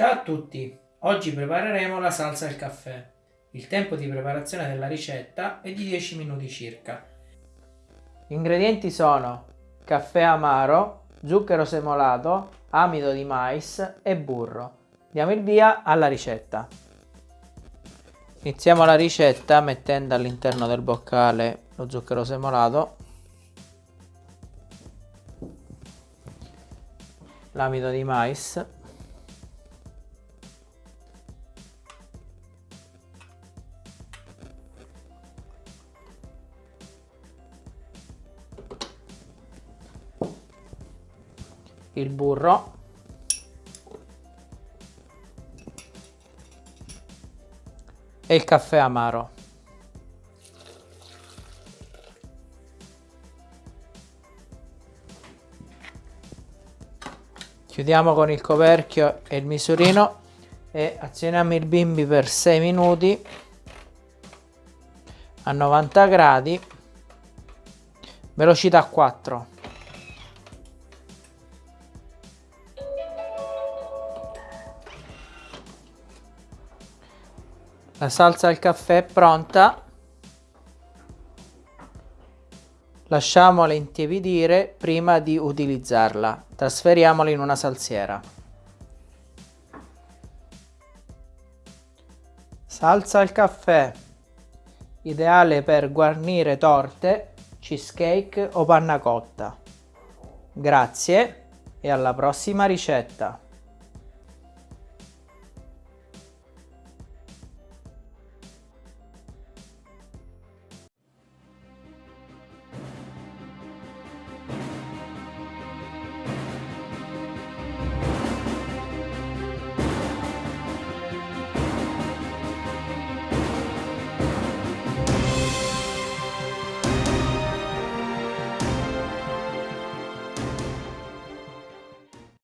Ciao a tutti! Oggi prepareremo la salsa al caffè. Il tempo di preparazione della ricetta è di 10 minuti circa. Gli ingredienti sono caffè amaro, zucchero semolato, amido di mais e burro. Diamo il via alla ricetta. Iniziamo la ricetta mettendo all'interno del boccale lo zucchero semolato, l'amido di mais, il burro. E il caffè amaro. Chiudiamo con il coperchio e il misurino e azioniamo il bimbi per 6 minuti a 90 gradi. Velocità 4 La salsa al caffè è pronta. Lasciamola intiepidire prima di utilizzarla. Trasferiamola in una salsiera. Salsa al caffè. Ideale per guarnire torte, cheesecake o panna cotta. Grazie e alla prossima ricetta.